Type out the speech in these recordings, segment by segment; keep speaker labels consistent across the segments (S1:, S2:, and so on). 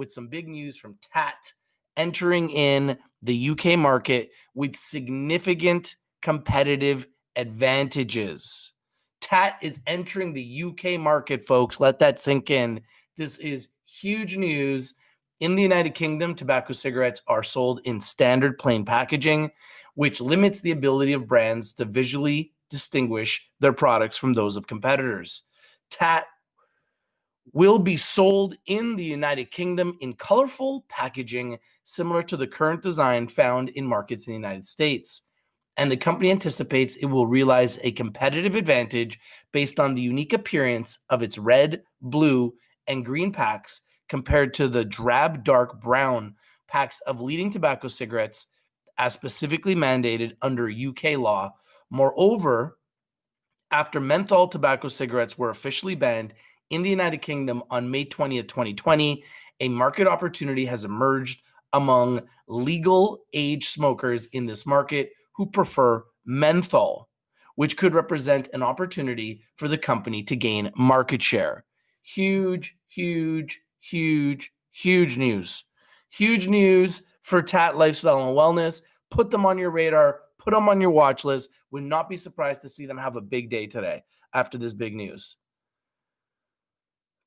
S1: with some big news from TAAT entering in the UK market with significant competitive advantages. TAAT is entering the UK market, folks. Let that sink in. This is huge news. In the United Kingdom, tobacco cigarettes are sold in standard plain packaging, which limits the ability of brands to visually distinguish their products from those of competitors. TAAT will be sold in the United Kingdom in colorful packaging similar to the current design found in markets in the United States. And the company anticipates it will realize a competitive advantage based on the unique appearance of its red, blue, and green packs compared to the drab dark brown packs of leading tobacco cigarettes as specifically mandated under UK law. Moreover, after menthol tobacco cigarettes were officially banned in the United Kingdom on May 20th, 2020, a market opportunity has emerged among legal age smokers in this market who prefer menthol, which could represent an opportunity for the company to gain market share. Huge, huge, huge, huge news. Huge news for Taat Lifestyle and Wellness. Put them on your radar, put them on your watch list. Would not be surprised to see them have a big day today after this big news.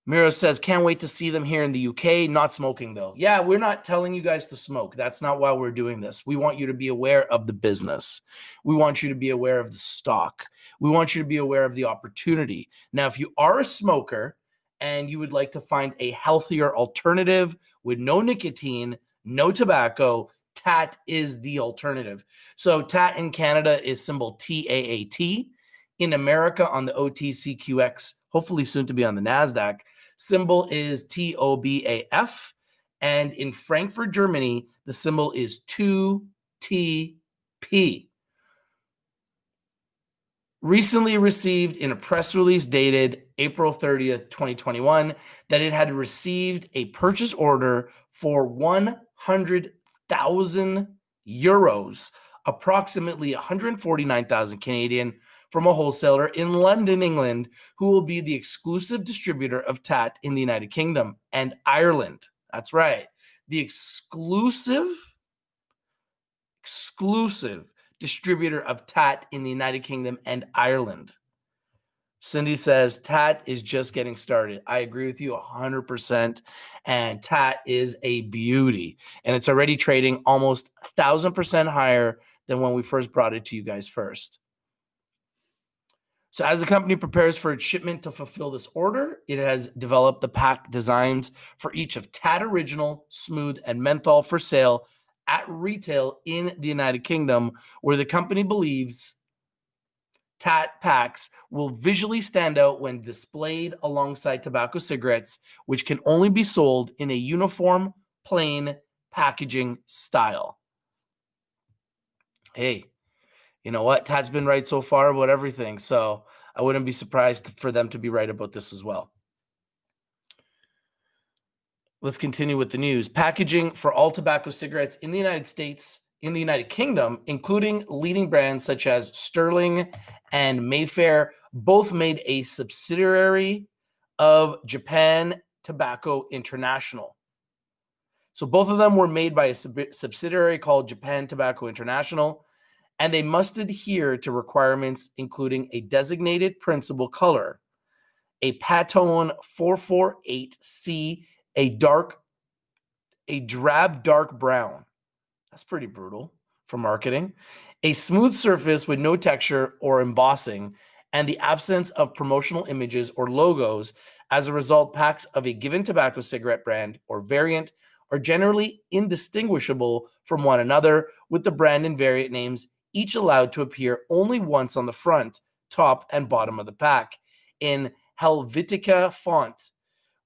S1: Miro says, can't wait to see them here in the UK. Not smoking though. Yeah, we're not telling you guys to smoke. That's not why we're doing this. We want you to be aware of the business. We want you to be aware of the stock. We want you to be aware of the opportunity. Now, if you are a smoker and you would like to find a healthier alternative with no nicotine, no tobacco, TAAT is the alternative. So TAAT in Canada is symbol TAAT. In America on the OTCQX, hopefully soon to be on the NASDAQ, symbol is TOBAF. And in Frankfurt, Germany, the symbol is 2TP recently received in a press release dated April 30th, 2021, that it had received a purchase order for 100,000 euros, approximately 149,000 Canadian, from a wholesaler in London, England, who will be the exclusive distributor of TAAT in the United Kingdom and Ireland. That's right. The exclusive, exclusive distributor of TAAT in the United Kingdom and Ireland. Cindy says TAAT is just getting started. I agree with you 100%. And TAAT is a beauty. And it's already trading almost 1,000% higher than when we first brought it to you guys first. So, as the company prepares for its shipment to fulfill this order, it has developed the pack designs for each of TAAT Original, Smooth, and Menthol for sale at retail in the United Kingdom, where the company believes TAAT packs will visually stand out when displayed alongside tobacco cigarettes, which can only be sold in a uniform, plain packaging style. Hey, you know what? TAAT's been right so far about everything. So I wouldn't be surprised for them to be right about this as well. Let's continue with the news. Packaging for all tobacco cigarettes in the United States, in the United Kingdom, including leading brands such as Sterling and Mayfair, both made a subsidiary of Japan Tobacco International. So both of them were made by a sub- subsidiary called Japan Tobacco International, and they must adhere to requirements including a designated principal color, a Pantone 448C a dark, a drab dark brown. That's pretty brutal for marketing. A smooth surface with no texture or embossing, and the absence of promotional images or logos. As a result, packs of a given tobacco cigarette brand or variant are generally indistinguishable from one another, with the brand and variant names each allowed to appear only once on the front, top, and bottom of the pack in Helvetica font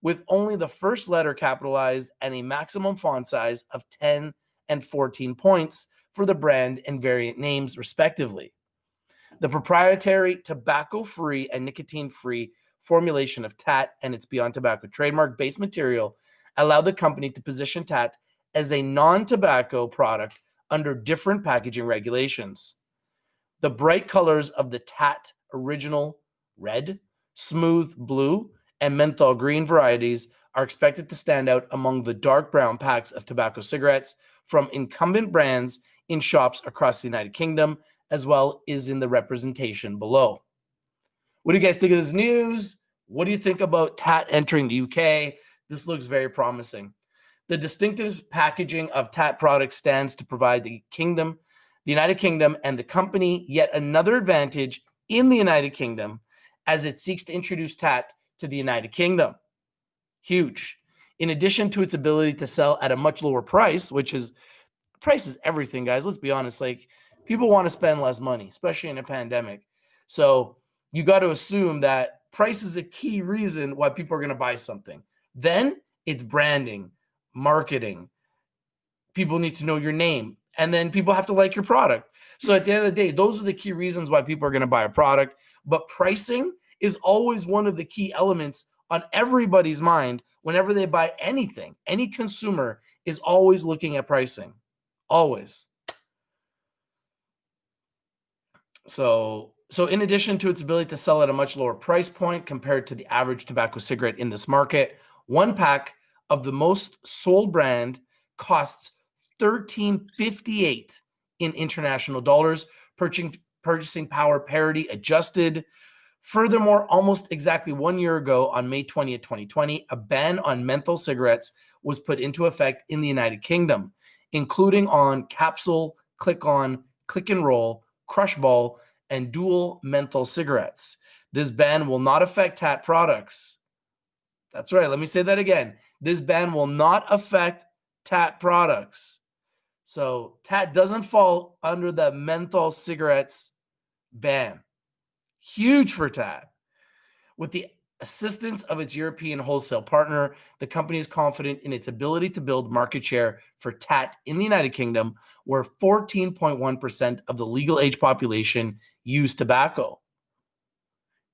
S1: with only the first letter capitalized and a maximum font size of 10 and 14 points for the brand and variant names, respectively. The proprietary tobacco free and nicotine free formulation of TAAT and its Beyond Tobacco trademark based material allowed the company to position TAAT as a non tobacco product under different packaging regulations. The bright colors of the TAAT original red, smooth blue, and menthol green varieties are expected to stand out among the dark brown packs of tobacco cigarettes from incumbent brands in shops across the United Kingdom, as well as in the representation below. What do you guys think of this news? What do you think about TAAT entering the UK? This looks very promising. The distinctive packaging of TAAT products stands to provide the kingdom, the United Kingdom, and the company yet another advantage in the United Kingdom as it seeks to introduce TAAT to the United Kingdom. Huge. In addition to its ability to sell at a much lower price, which is price is everything, guys. Let's be honest. Like people want to spend less money, especially in a pandemic. So you got to assume that price is a key reason why people are going to buy something. Then it's branding, marketing. People need to know your name, and then people have to like your product. So at the end of the day, those are the key reasons why people are going to buy a product. But pricing is always one of the key elements on everybody's mind whenever they buy anything. Any consumer is always looking at pricing, always. So, so in addition to its ability to sell at a much lower price point compared to the average tobacco cigarette in this market, one pack of the most sold brand costs 1358 in international dollars, purchasing purchasing power parity adjusted Furthermore, almost exactly one year ago, on May 20th, 2020, a ban on menthol cigarettes was put into effect in the United Kingdom, including on capsule, click on, click and roll, crush ball, and dual menthol cigarettes. This ban will not affect TAAT products. That's right. Let me say that again. This ban will not affect TAAT products. So TAAT doesn't fall under the menthol cigarettes ban. Huge for TAAT. With the assistance of its European wholesale partner, the company is confident in its ability to build market share for TAAT in the United Kingdom, where 14.1% of the legal age population use tobacco.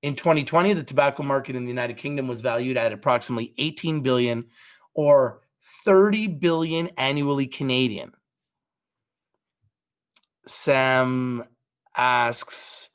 S1: In 2020, the tobacco market in the United Kingdom was valued at approximately 18 billion or 30 billion annually Canadian. Sam asks,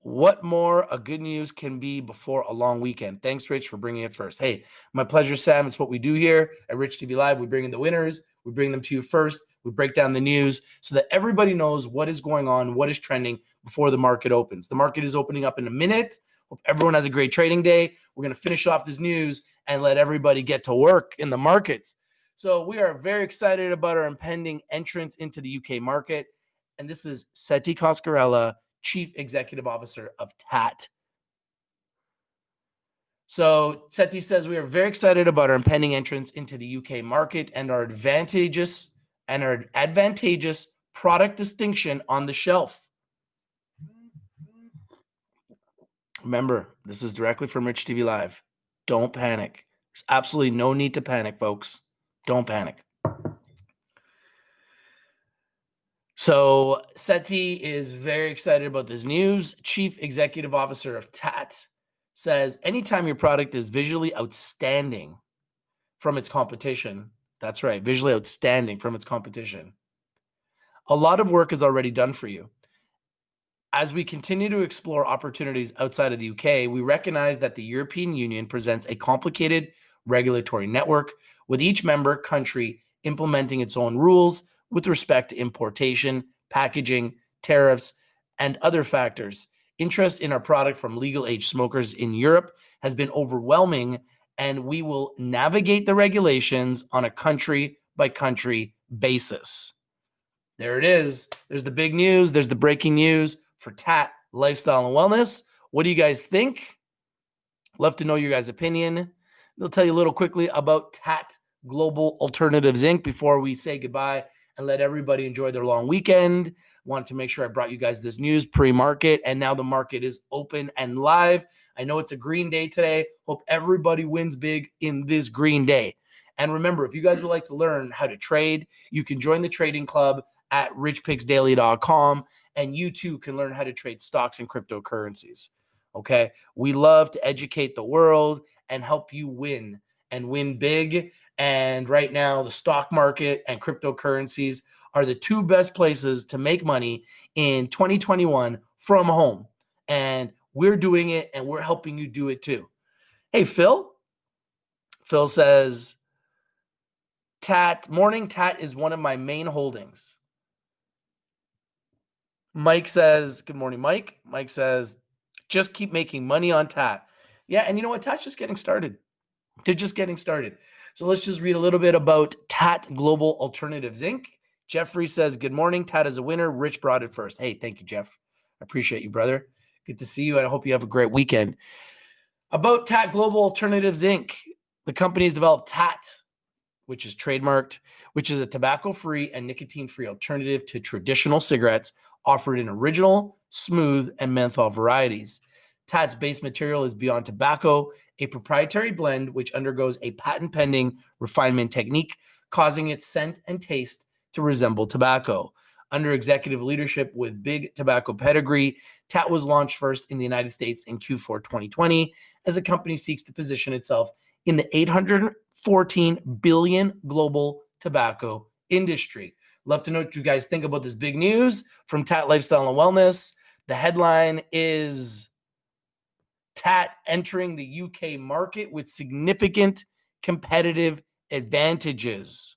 S1: what more a good news can be before a long weekend? Thanks, Rich, for bringing it first. Hey, my pleasure, Sam. It's what we do here at Rich TV Live. We bring in the winners, we bring them to you first, we break down the news so that everybody knows what is going on, what is trending before the market opens. The market is opening up in a minute. Hope everyone has a great trading day. We're going to finish off this news and let everybody get to work in the markets. So, we are very excited about our impending entrance into the UK market. And this is Setti Coscarella Chief Executive Officer of TAAT. So Setti says we are very excited about our impending entrance into the UK market and our advantageous and our advantageous product distinction on the shelf. Remember, this is directly from Rich TV Live. Don't panic. There's absolutely no need to panic, folks. Don't panic. So Setti is very excited about this news. Chief Executive Officer of TAAT says anytime your product is visually outstanding from its competition, that's right, visually outstanding from its competition, a lot of work is already done for you. As we continue to explore opportunities outside of the UK, we recognize that the European Union presents a complicated regulatory network with each member country implementing its own rules with respect to importation, packaging, tariffs, and other factors. Interest in our product from legal age smokers in Europe has been overwhelming, and we will navigate the regulations on a country by country basis. There it is. There's the big news. There's the breaking news for TAAT Lifestyle and Wellness. What do you guys think? Love to know your guys' opinion. They'll tell you a little quickly about TAAT Global Alternatives Inc. before we say goodbye and let everybody enjoy their long weekend. Wanted to make sure I brought you guys this news pre market, and now the market is open and live. I know it's a green day today. Hope everybody wins big in this green day. And remember, if you guys would like to learn how to trade, you can join the trading club at richpicksdaily.com, and you too can learn how to trade stocks and cryptocurrencies. Okay. We love to educate the world and help you win and win big. And right now, the stock market and cryptocurrencies are the two best places to make money in 2021 from home. And we're doing it and we're helping you do it too. Hey, Phil. Phil says, Taat, morning Taat is one of my main holdings. Mike says, Good morning, Mike. Mike says, just keep making money on Taat. Yeah, and you know what? Taat's just getting started. They're just getting started. So let's just read a little bit about TAAT Global Alternatives Inc. Jeffrey says, Good morning. TAAT is a winner. Rich brought it first. Hey, thank you, Jeff. I appreciate you, brother. Good to see you. I hope you have a great weekend. About TAAT Global Alternatives Inc., the company has developed TAAT, which is trademarked, which is a tobacco free and nicotine free alternative to traditional cigarettes offered in original, smooth, and menthol varieties. TAAT's base material is Beyond Tobacco, a proprietary blend which undergoes a patent pending refinement technique, causing its scent and taste to resemble tobacco. Under executive leadership with big tobacco pedigree, TAAT was launched first in the United States in Q4 2020 as the company seeks to position itself in the 814 billion global tobacco industry. Love to know what you guys think about this big news from TAAT Lifestyle and Wellness. The headline is TAAT entering the UK market with significant competitive advantages.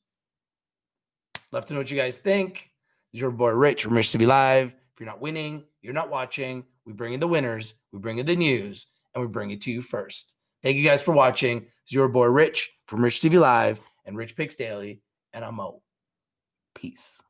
S1: Love to know what you guys think. This is your boy Rich from Rich TV Live. If you're not winning, you're not watching. We bring in the winners, we bring in the news, and we bring it to you first. Thank you guys for watching. This is your boy Rich from Rich TV Live and Rich Picks Daily, and I'm out. Peace.